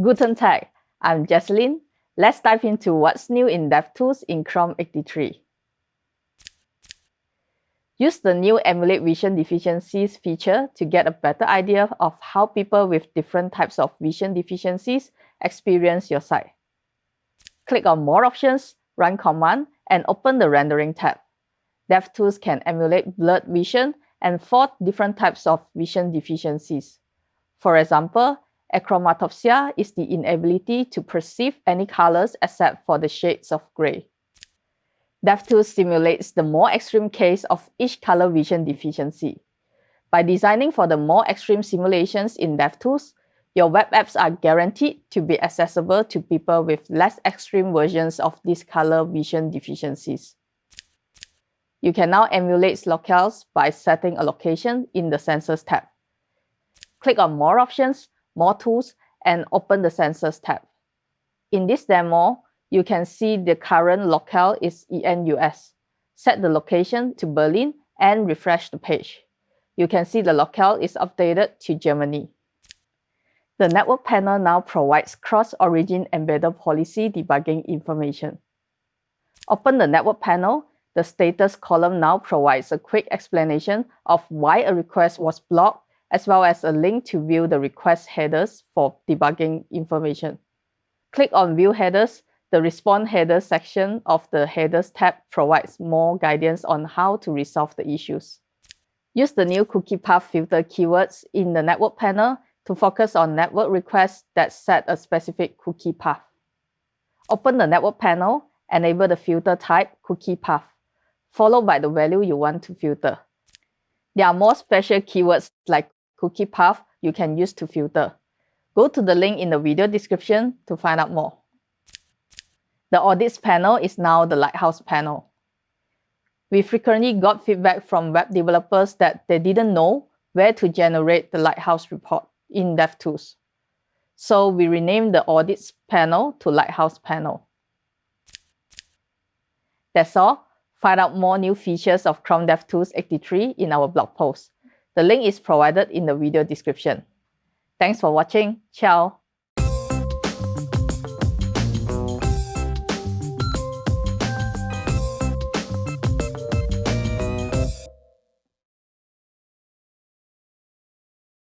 Guten Tag, I'm Jecelyn. Let's dive into what's new in DevTools in Chrome 83. Use the new Emulate Vision Deficiencies feature to get a better idea of how people with different types of vision deficiencies experience your site. Click on More Options, Run Command, and open the Rendering tab. DevTools can emulate blurred vision and four different types of vision deficiencies. For example, achromatopsia is the inability to perceive any colors except for the shades of gray. DevTools simulates the more extreme case of each color vision deficiency. By designing for the more extreme simulations in DevTools, your web apps are guaranteed to be accessible to people with less extreme versions of these color vision deficiencies. You can now emulate locales by setting a location in the Sensors tab. Click on More Options, More Tools, and open the Sensors tab. In this demo, you can see the current locale is ENUS. Set the location to Berlin and refresh the page. You can see the locale is updated to Germany. The network panel now provides cross-origin embedded policy debugging information. Open the network panel. The status column now provides a quick explanation of why a request was blocked, as well as a link to view the request headers for debugging information. Click on View Headers the Response Header section of the Headers tab provides more guidance on how to resolve the issues. Use the new cookie path filter keywords in the network panel to focus on network requests that set a specific cookie path. Open the network panel, enable the filter type cookie path, followed by the value you want to filter. There are more special keywords like cookie path you can use to filter. Go to the link in the video description to find out more. The audits panel is now the Lighthouse panel. We frequently got feedback from web developers that they didn't know where to generate the Lighthouse report in DevTools. So we renamed the audits panel to Lighthouse panel. That's all. Find out more new features of Chrome DevTools 83 in our blog post. The link is provided in the video description. Thanks for watching. Ciao.